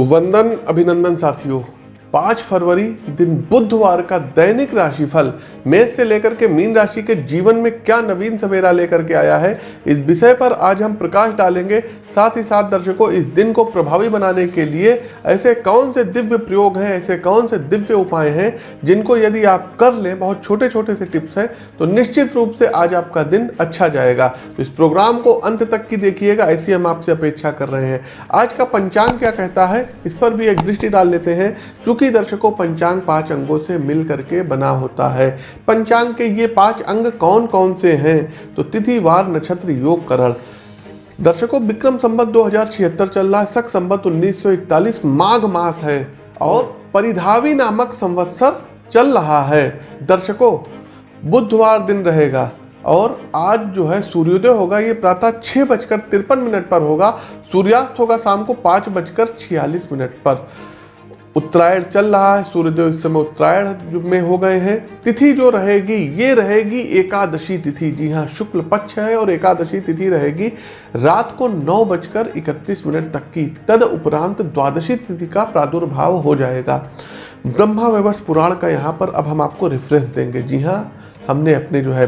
वंदन अभिनंदन साथियों। पाँच फरवरी दिन बुधवार का दैनिक राशिफल मेष से लेकर के मीन राशि के जीवन में क्या नवीन सवेरा लेकर के आया है, इस विषय पर आज हम प्रकाश डालेंगे। साथ ही साथ दर्शकों, इस दिन को प्रभावी बनाने के लिए ऐसे कौन से दिव्य प्रयोग हैं, ऐसे कौन से दिव्य उपाय हैं, जिनको यदि आप कर लें, बहुत छोटे छोटे से टिप्स हैं तो निश्चित रूप से आज आपका दिन अच्छा जाएगा। तो इस प्रोग्राम को अंत तक की देखिएगा, ऐसी हम आपसे अपेक्षा कर रहे हैं। आज का पंचांग क्या कहता है, इस पर भी एक दृष्टि डाल लेते हैं। चूँकि दर्शकों, पंचांग पाँच अंगों से मिल करके बना होता है। पंचांग के ये पाँच अंग कौन कौन से हैं? तो तिथि, वार, नक्षत्र, योग, करण। दर्शकों, विक्रम संबत दो चल रहा है। सख संबत 1941 माघ मास है। और परिधावी नामक संवत्सर चल रहा है। दर्शकों, बुधवार दिन रहेगा। और आज जो है, सूर्योदय होगा। ये प्रातः छः बजकर तिरपन मिनट पर होगा। सूर्यास्त होगा शाम को पाँच बजकर छियालीस मिनट पर। उत्तरायण चल रहा है, सूर्योदय इस समय उत्तरायण में हो गए हैं। तिथि जो रहेगी, ये रहेगी एकादशी तिथि। जी हाँ शुक्ल पक्ष है और एकादशी तिथि रहेगी रात को नौ बजकर इकतीस मिनट तक की। तद उपरांत द्वादशी तिथि का प्रादुर्भाव हो जाएगा। ब्रह्मा वैवर्ष पुराण का यहाँ पर अब हम आपको रेफरेंस देंगे। जी हाँ हमने अपने जो है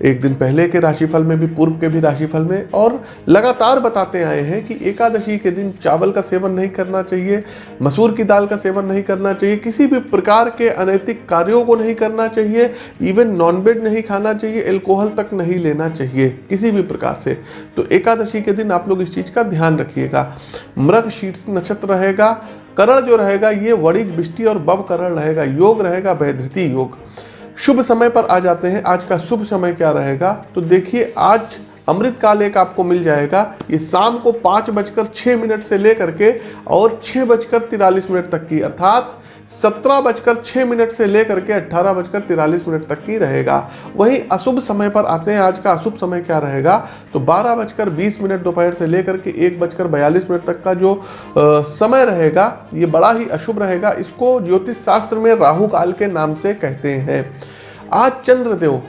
एक दिन पहले के राशिफल में भी, पूर्व के भी राशिफल में, और लगातार बताते आए हैं कि एकादशी के दिन चावल का सेवन नहीं करना चाहिए, मसूर की दाल का सेवन नहीं करना चाहिए, किसी भी प्रकार के अनैतिक कार्यों को नहीं करना चाहिए इवन नॉनवेज नहीं खाना चाहिए एल्कोहल तक नहीं लेना चाहिए, किसी भी प्रकार से। तो एकादशी के दिन आप लोग इस चीज़ का ध्यान रखिएगा। मृग शीर्ष नक्षत्र रहेगा, करण जो रहेगा, ये वणिक, बिष्टि और बब करण रहेगा, योग रहेगा, वैधृति योग। शुभ समय पर आ जाते हैं। आज का शुभ समय क्या रहेगा? तो देखिए आज अमृत काल एक आपको मिल जाएगा। ये शाम को पाँच बजकर छः मिनट से लेकर के और छः बजकर तिरालीस मिनट तक की अर्थात सत्रह बजकर छः मिनट से लेकर के अट्ठारह बजकर तिरालीस मिनट तक की रहेगा। वहीं अशुभ समय पर आते हैं। आज का अशुभ समय क्या रहेगा? तो बारह बजकर बीस मिनट दोपहर से लेकर के एक बजकर बयालीस मिनट तक का जो आ, समय रहेगा ये बड़ा ही अशुभ रहेगा। इसको ज्योतिष शास्त्र में राहु काल के नाम से कहते हैं। आज चंद्रदेव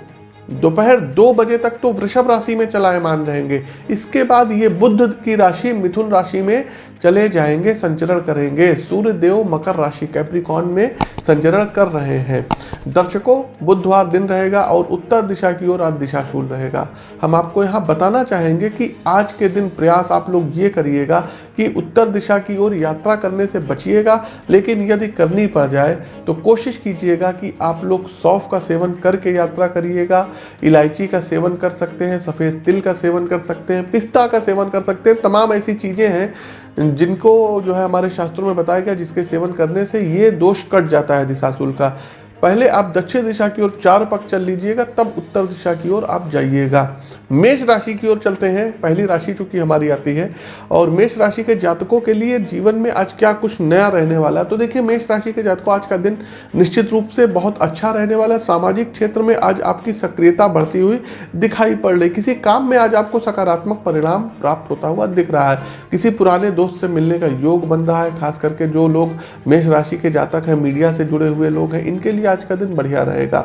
दोपहर दो बजे तक तो वृषभ राशि में चलायमान रहेंगे। इसके बाद ये बुद्ध की राशि, मिथुन राशि में चले जाएँगे, संचरण करेंगे। सूर्य देव मकर राशि कैप्रिकॉन में संचरण कर रहे हैं। दर्शकों, बुधवार दिन रहेगा और उत्तर दिशा की ओर आज दिशाशूल रहेगा। हम आपको यहाँ बताना चाहेंगे कि आज के दिन प्रयास आप लोग ये करिएगा कि उत्तर दिशा की ओर यात्रा करने से बचिएगा, लेकिन यदि करनी पड़ जाए तो कोशिश कीजिएगा कि आप लोग सौफ का सेवन करके यात्रा करिएगा, इलायची का सेवन कर सकते हैं, सफ़ेद तिल का सेवन कर सकते हैं, पिस्ता का सेवन कर सकते हैं, तमाम ऐसी चीज़ें हैं जिनको जो है हमारे शास्त्रों में बताया गया, जिसके सेवन करने से ये दोष कट जाता है दिशाशूल का। पहले आप दक्षिण दिशा की ओर चार पक चल लीजिएगा, तब उत्तर दिशा की ओर आप जाइएगा। मेष राशि की ओर चलते हैं, पहली राशि चूँकि हमारी आती है, और मेष राशि के जातकों के लिए जीवन में आज क्या कुछ नया रहने वाला है? तो देखिए, मेष राशि के जातकों आज का दिन निश्चित रूप से बहुत अच्छा रहने वाला है। सामाजिक क्षेत्र में आज आपकी सक्रियता बढ़ती हुई दिखाई पड़ रही किसी काम में आज आपको सकारात्मक परिणाम प्राप्त होता हुआ दिख रहा है। किसी पुराने दोस्त से मिलने का योग बन रहा है, खास करके जो लोग मेष राशि के जातक हैं, मीडिया से जुड़े हुए लोग हैं, इनके लिए आज का दिन बढ़िया रहेगा।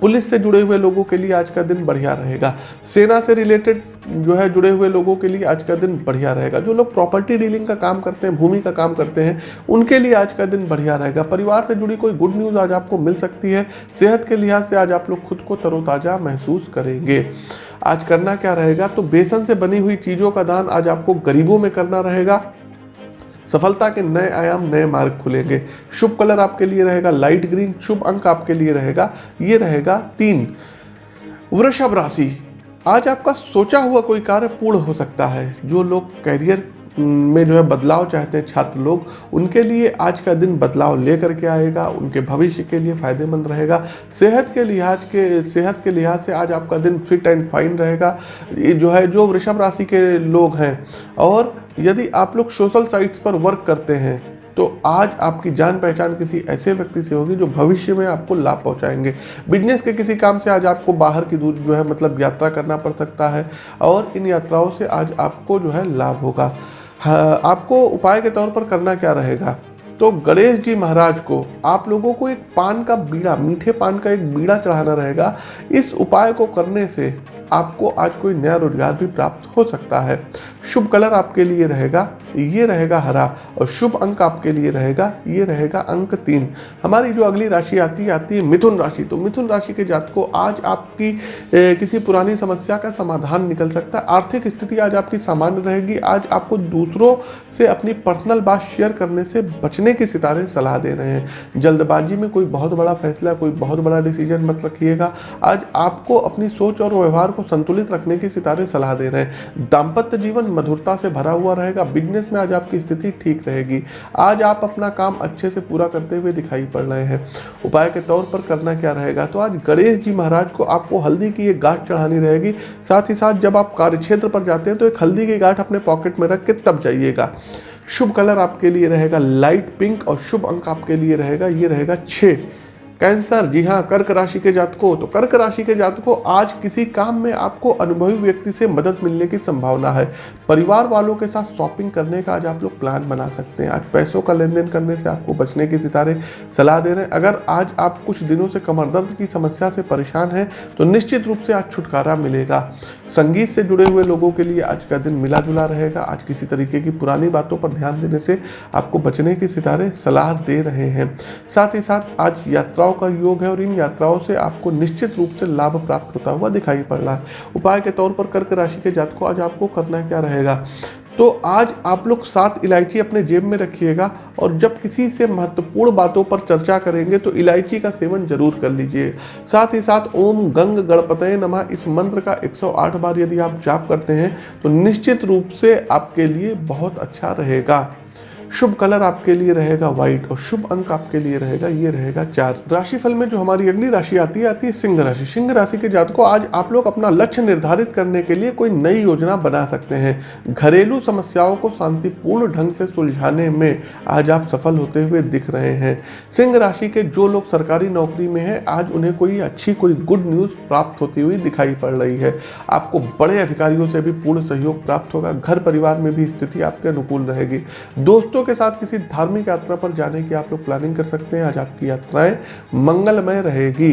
पुलिस से जुड़े हुए लोगों के लिए आज का दिन बढ़िया रहेगा। सेना से रिलेटेड जो है जुड़े हुए लोगों के लिए आज का दिन बढ़िया रहेगा। जो लोग प्रॉपर्टी डीलिंग का काम करते हैं, भूमि का काम करते हैं, उनके लिए आज का दिन बढ़िया रहेगा। परिवार से जुड़ी कोई गुड न्यूज़ आज आपको मिल सकती है। सेहत के लिहाज से आज आप लोग खुद को तरोताज़ा महसूस करेंगे। आज करना क्या रहेगा? तो बेसन से बनी हुई चीज़ों का दान आज आपको गरीबों में करना रहेगा। सफलता के नए आयाम, नए मार्ग खुलेंगे। शुभ कलर आपके लिए रहेगा लाइट ग्रीन शुभ अंक आपके लिए रहेगा। ये रहेगा तीन। वृषभ राशि। आज आपका सोचा हुआ कोई कार्य पूर्ण हो सकता है, जो लोग कैरियर में जो है बदलाव चाहते हैं छात्र लोग, उनके लिए आज का दिन बदलाव लेकर के आएगा, उनके भविष्य के लिए फ़ायदेमंद रहेगा। सेहत के लिहाज के, सेहत के लिहाज से आज आपका दिन फिट एंड फाइन रहेगा। ये जो है, जो वृषभ राशि के लोग हैं, और यदि आप लोग सोशल साइट्स पर वर्क करते हैं तो आज आपकी जान पहचान किसी ऐसे व्यक्ति से होगी जो भविष्य में आपको लाभ पहुंचाएँगे। बिज़नेस के किसी काम से आज आपको बाहर की दूर जो है मतलब यात्रा करना पड़ सकता है, और इन यात्राओं से आज आपको जो है लाभ होगा। आपको उपाय के तौर पर करना क्या रहेगा? तो गणेश जी महाराज को, आप लोगों को एक पान का बीड़ा, मीठे पान का एक बीड़ा चढ़ाना रहेगा। इस उपाय को करने से आपको आज कोई नया रोज़गार भी प्राप्त हो सकता है। शुभ कलर आपके लिए रहेगा ये रहेगा हरा और शुभ अंक आपके लिए रहेगा ये रहेगा अंक तीन। हमारी जो अगली राशि आती है आती है मिथुन राशि। तो मिथुन राशि के जात को आज आपकी ए, किसी पुरानी समस्या का समाधान निकल सकता है। आर्थिक स्थिति आज आपकी सामान्य रहेगी। आज आपको दूसरों से अपनी पर्सनल बात शेयर करने से बचने के सितारे सलाह दे रहे हैं। जल्दबाजी में कोई बहुत बड़ा फैसला कोई बहुत बड़ा डिसीज़न मत रखिएगा। आज आपको अपनी सोच और व्यवहार को संतुलित रखने की सितारे सलाह दे रहे हैं। दाम्पत्य जीवन मधुरता से भरा हुआ रहेगा। बिज़नेस में आज आपकी स्थिति ठीक रहेगी। आज आप अपना काम अच्छे से पूरा करते हुए दिखाई पड़ रहे हैं। उपाय के तौर पर करना क्या रहेगा? तो आज गणेश जी महाराज को आपको हल्दी की एक गांठ चढ़ानी रहेगी। साथ ही साथ जब आप कार्यक्षेत्र पर जाते हैं तो एक हल्दी की गांठ अपने पॉकेट में रख के तब जाइएगा। शुभ कलर आपके लिए रहेगा। लाइट पिंक और शुभ अंक आपके लिए रहेगा। ये रहेगा छः कैंसर, जी हाँ कर्क राशि के जातकों। तो कर्क राशि के जातकों, आज किसी काम में आपको अनुभवी व्यक्ति से मदद मिलने की संभावना है। परिवार वालों के साथ शॉपिंग करने का आज आप लोग प्लान बना सकते हैं। आज पैसों का लेन देन करने से आपको बचने के सितारे सलाह दे रहे हैं। अगर आज आप कुछ दिनों से कमर दर्द की समस्या से परेशान हैं तो निश्चित रूप से आज छुटकारा मिलेगा। संगीत से जुड़े हुए लोगों के लिए आज का दिन मिला जुला रहेगा। आज किसी तरीके की पुरानी बातों पर ध्यान देने से आपको बचने के सितारे सलाह दे रहे हैं। साथ ही साथ आज यात्रा यात्राओं का योग है और इन यात्राओं से आपको निश्चित रूप से लाभ प्राप्त होता हुआ दिखाई पड़ रहा है। उपाय के तौर पर कर्क राशि के जात को आज आपको करना क्या रहेगा? तो आज आप लोग सात इलायची अपने जेब में रखिएगा और जब किसी से महत्वपूर्ण बातों पर चर्चा करेंगे तो इलायची का सेवन ज़रूर कर लीजिए। साथ ही साथ ओम गंग गणपत नमः, इस मंत्र का 108 बार यदि आप जाप करते हैं तो निश्चित रूप से आपके लिए बहुत अच्छा रहेगा। शुभ कलर आपके लिए रहेगा व्हाइट और शुभ अंक आपके लिए रहेगा, ये रहेगा चार। राशिफल में जो हमारी अगली राशि आती है आती है सिंह राशि। सिंह राशि के जात को आज आप लोग अपना लक्ष्य निर्धारित करने के लिए कोई नई योजना बना सकते हैं। घरेलू समस्याओं को शांतिपूर्ण ढंग से सुलझाने में आज आप सफल होते हुए दिख रहे हैं। सिंह राशि के जो लोग सरकारी नौकरी में हैं, आज उन्हें कोई अच्छी, कोई गुड न्यूज़ प्राप्त होती हुई दिखाई पड़ रही है। आपको बड़े अधिकारियों से भी पूर्ण सहयोग प्राप्त होगा। घर परिवार में भी स्थिति आपके अनुकूल रहेगी। दोस्तों दोस्तों के साथ किसी धार्मिक यात्रा पर जाने की आप लोग प्लानिंग कर सकते हैं। आज आपकी यात्राएँ मंगलमय रहेगी।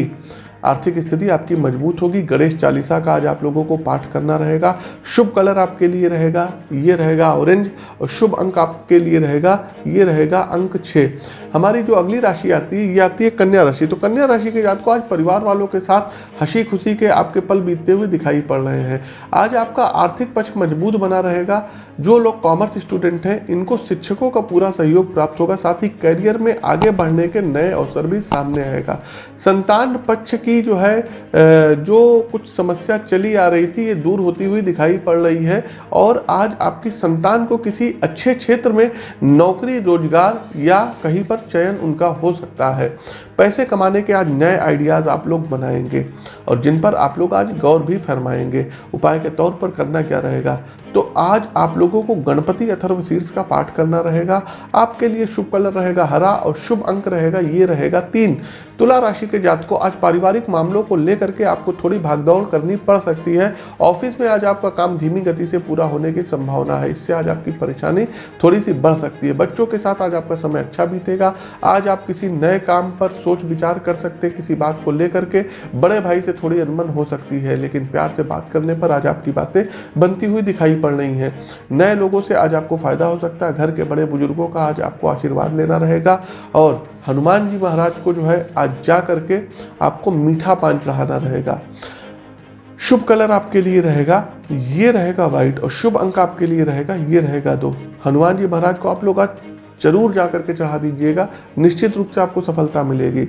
आर्थिक स्थिति आपकी मज़बूत होगी। गणेश चालीसा का आज आप लोगों को पाठ करना रहेगा। शुभ कलर आपके लिए रहेगा, ये रहेगा ऑरेंज और शुभ अंक आपके लिए रहेगा, ये रहेगा अंक छः हमारी जो अगली राशि आती है, ये आती है कन्या राशि। तो कन्या राशि के जात को आज परिवार वालों के साथ हँसी खुशी के आपके पल बीतते हुए दिखाई पड़ रहे हैं। आज आपका आर्थिक पक्ष मज़बूत बना रहेगा। जो लोग कॉमर्स स्टूडेंट हैं, इनको शिक्षकों का पूरा सहयोग प्राप्त होगा। साथ ही करियर में आगे बढ़ने के नए अवसर भी सामने आएगा। संतान पक्ष की जो है जो कुछ समस्या चली आ रही थी, ये दूर होती हुई दिखाई पड़ रही है। और आज आपकी संतान को किसी अच्छे क्षेत्र में नौकरी, रोज़गार या कहीं पर चयन उनका हो सकता है। पैसे कमाने के आज नए आइडियाज़ आप लोग बनाएँगे और जिन पर आप लोग आज गौर भी फरमाएँगे। उपाय के तौर पर करना क्या रहेगा? तो आज आप लोगों को गणपति अथर्व शीर्ष का पाठ करना रहेगा, आपके लिए शुभ कलर रहेगा हरा और शुभ अंक रहेगा, ये रहेगा तीन। तुला राशि के जात को आज पारिवारिक मामलों को लेकर के आपको थोड़ी भागदौड़ करनी पड़ सकती है। ऑफ़िस में आज आपका काम धीमी गति से पूरा होने की संभावना है, इससे आज आपकी परेशानी थोड़ी सी बढ़ सकती है। बच्चों के साथ आज आपका समय अच्छा बीतेगा, आज आप किसी नए काम पर सोच विचार कर सकते हैं, किसी बात को लेकर के बड़े भाई से थोड़ी अनबन हो सकती है, लेकिन प्यार से बात करने पर आज आपकी बातें बनती हुई दिखाई पड़ रही हैं। नए लोगों से आज आपको फ़ायदा हो सकता है। घर के बड़े बुज़ुर्गों का आज आपको आशीर्वाद लेना रहेगा। और हनुमान जी महाराज को जो है, आज जा करके आपको मीठा पान चढ़ाना रहेगा। शुभ कलर आपके लिए रहेगा, ये रहेगा व्हाइट और शुभ अंक आपके लिए रहेगा, ये रहेगा दो। हनुमान जी महाराज को आप लोग आज ज़रूर जा करके चढ़ा दीजिएगा। निश्चित रूप से आपको सफलता मिलेगी।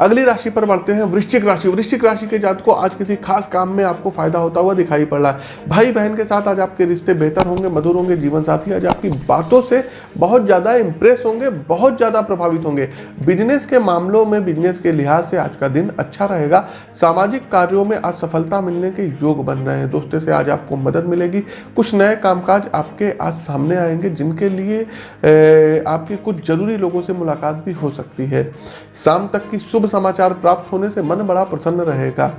अगली राशि पर बढ़ते हैं, वृश्चिक राशि। वृश्चिक राशि के जात को आज किसी खास काम में आपको फ़ायदा होता हुआ दिखाई पड़ रहा है। भाई बहन के साथ आज आपके रिश्ते बेहतर होंगे, मधुर होंगे, जीवन साथी, आज आपकी बातों से बहुत ज़्यादा इंप्रेस होंगे, बहुत ज़्यादा प्रभावित होंगे। बिज़नेस के मामलों में बिज़नेस के लिहाज से आज का दिन अच्छा रहेगा। सामाजिक कार्यों में आज सफलता मिलने के योग बन रहे हैं। दोस्तों, से आज आपको मदद मिलेगी। कुछ नए कामकाज आपके आज सामने आएँगे, जिनके लिए आपकी कुछ ज़रूरी लोगों से मुलाकात भी हो सकती है। शाम तक की शुभ समाचार प्राप्त होने से मन बड़ा प्रसन्न रहेगा।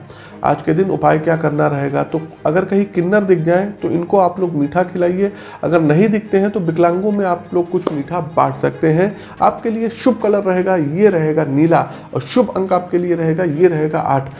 आज के दिन उपाय क्या करना रहेगा? तो अगर कहीं किन्नर दिख जाए तो इनको आप लोग मीठा खिलाइए। अगर नहीं दिखते हैं तो विकलांगों में आप लोग कुछ मीठा बांट सकते हैं। आपके लिए शुभ कलर रहेगा, ये रहेगा नीला, और शुभ अंक आपके लिए रहेगा, ये रहेगा आठ।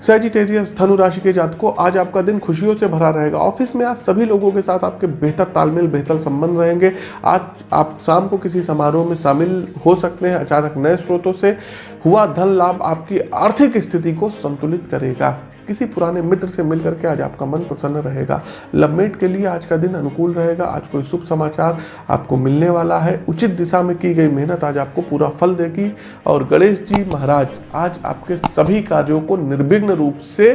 सेजिटेरियस धनु राशि के जातकों, आज आपका दिन खुशियों से भरा रहेगा। ऑफ़िस में आज सभी लोगों के साथ आपके बेहतर तालमेल, बेहतर संबंध रहेंगे। आज आप शाम को किसी समारोह में शामिल हो सकते हैं अचानक नए स्रोतों से। हुआ धन लाभ आपकी आर्थिक स्थिति को संतुलित करेगा। किसी पुराने मित्र से मिलकर के आज आपका मन प्रसन्न रहेगा। लवमेट के लिए आज का दिन अनुकूल रहेगा। आज कोई शुभ समाचार आपको मिलने वाला है। उचित दिशा में की गई मेहनत आज आपको पूरा फल देगी। और गणेश जी महाराज, आज आपके सभी कार्यों को निर्विघ्न रूप से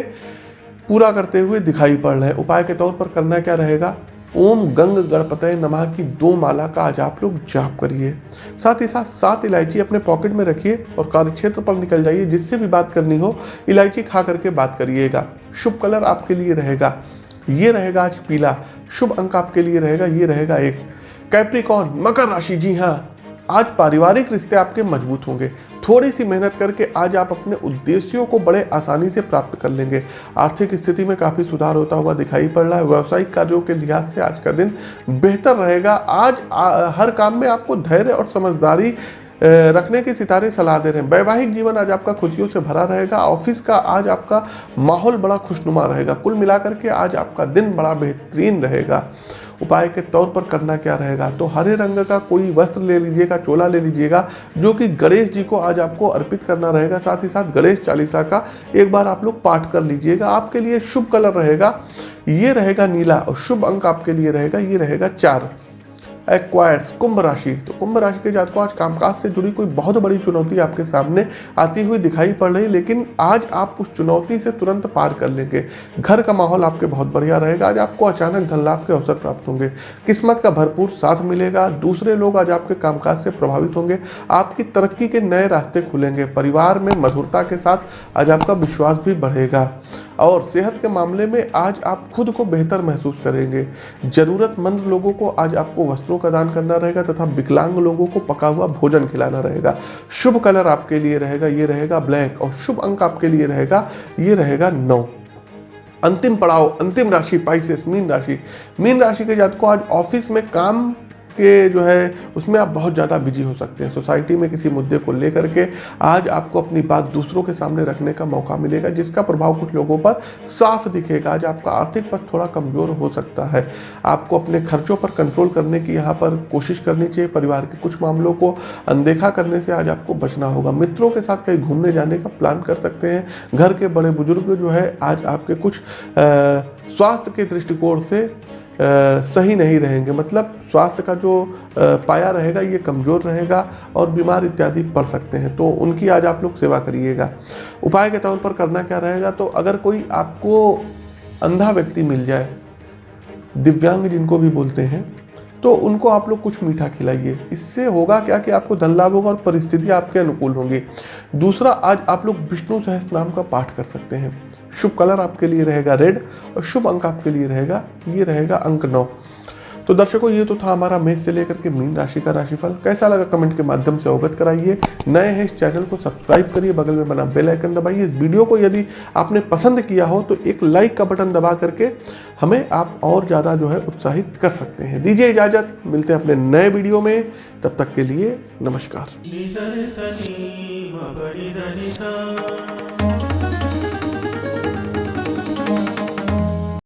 पूरा करते हुए दिखाई पड़ रहे हैं। उपाय के तौर पर करना क्या रहेगा? ओम गंग गणपतय नमः की दो माला का आज आप लोग जाप करिए। साथ ही साथ सात इलायची अपने पॉकेट में रखिए और कार्यक्षेत्र पर निकल जाइए, जिससे भी बात करनी हो, इलायची खा करके बात करिएगा। शुभ कलर आपके लिए रहेगा। ये रहेगा आज पीला। शुभ अंक आपके लिए रहेगा, ये रहेगा एक। कैप्रिकॉन मकर राशि, जी हाँ। आज पारिवारिक रिश्ते आपके मज़बूत होंगे। थोड़ी सी मेहनत करके आज आप अपने उद्देश्यों को बड़े आसानी से प्राप्त कर लेंगे। आर्थिक स्थिति में काफ़ी सुधार होता हुआ दिखाई पड़ रहा है। व्यावसायिक कार्यों के लिहाज से आज का दिन बेहतर रहेगा। आज आ, हर काम में आपको धैर्य और समझदारी रखने के सितारे सलाह दे रहे हैं। वैवाहिक जीवन आज आपका खुशियों से भरा रहेगा। ऑफ़िस का आज आपका माहौल बड़ा खुशनुमा रहेगा। कुल मिलाकर के आज आपका दिन बड़ा बेहतरीन रहेगा। उपाय के तौर पर करना क्या रहेगा? तो हरे रंग का कोई वस्त्र ले लीजिएगा, चोला ले लीजिएगा, जो कि गणेश जी को आज आपको अर्पित करना रहेगा। साथ ही साथ गणेश चालीसा का एक बार आप लोग पाठ कर लीजिएगा। आपके लिए शुभ कलर रहेगा, ये रहेगा नीला और शुभ अंक आपके लिए रहेगा, ये रहेगा चार। एक्वायर्स कुंभ राशि। तो कुंभ राशि के जातकों, आज कामकाज से जुड़ी कोई बहुत बड़ी चुनौती आपके सामने आती हुई दिखाई पड़ रही, लेकिन आज आप उस चुनौती से तुरंत पार कर लेंगे। घर का माहौल आपके बहुत बढ़िया रहेगा। आज आपको अचानक धन लाभ के अवसर प्राप्त होंगे। किस्मत का भरपूर साथ मिलेगा। दूसरे लोग आज आपके कामकाज से प्रभावित होंगे। आपकी तरक्की के नए रास्ते खुलेंगे। परिवार में मधुरता के साथ आज आपका विश्वास भी बढ़ेगा। और सेहत के मामले में आज आप खुद को बेहतर महसूस करेंगे। ज़रूरतमंद लोगों को आज आपको वस्त्रों का दान करना रहेगा तथा विकलांग लोगों को पका हुआ भोजन खिलाना रहेगा। शुभ कलर आपके लिए रहेगा, ये रहेगा ब्लैक और शुभ अंक आपके लिए रहेगा, ये रहेगा नौ। अंतिम पड़ाव, अंतिम राशि पाइसेस मीन राशि। मीन राशि के जात को आज ऑफ़िस में काम के जो है, उसमें आप बहुत ज़्यादा बिज़ी हो सकते हैं। सोसाइटी में किसी मुद्दे को लेकर के आज आपको अपनी बात दूसरों के सामने रखने का मौका मिलेगा, जिसका प्रभाव कुछ लोगों पर साफ़ दिखेगा। आज आपका आर्थिक पथ थोड़ा कमज़ोर हो सकता है। आपको अपने खर्चों पर कंट्रोल करने की यहाँ पर कोशिश करनी चाहिए। परिवार के कुछ मामलों को अनदेखा करने से आज आपको बचना होगा। मित्रों के साथ कहीं घूमने जाने का प्लान कर सकते हैं। घर के बड़े बुज़ुर्ग जो है, आज आपके कुछ स्वास्थ्य के दृष्टिकोण से सही नहीं रहेंगे। मतलब स्वास्थ्य का जो पाया रहेगा, ये कमज़ोर रहेगा और बीमार इत्यादि पड़ सकते हैं। तो उनकी आज आप लोग सेवा करिएगा। उपाय के तौर पर करना क्या रहेगा? तो अगर कोई आपको अंधा व्यक्ति मिल जाए, दिव्यांग जिनको भी बोलते हैं तो उनको आप लोग कुछ मीठा खिलाइए। इससे होगा क्या कि आपको धन लाभ होगा और परिस्थितियाँ आपके अनुकूल होंगी। दूसरा, आज आप लोग विष्णु सहस नाम का पाठ कर सकते हैं। शुभ कलर आपके लिए रहेगा रेड और शुभ अंक आपके लिए रहेगा, ये रहेगा अंक नौ। तो दर्शकों, ये तो था हमारा मेष से लेकर के मीन राशि का राशिफल। कैसा लगा कमेंट के माध्यम से अवगत कराइए। नए हैं इस चैनल को सब्सक्राइब करिए, बगल में बना बेल आइकन दबाइए। इस वीडियो को यदि आपने पसंद किया हो तो एक लाइक का बटन दबा करके हमें आप और ज़्यादा जो है उत्साहित कर सकते हैं। दीजिए इजाज़त, मिलते हैं अपने नए वीडियो में। तब तक के लिए नमस्कार।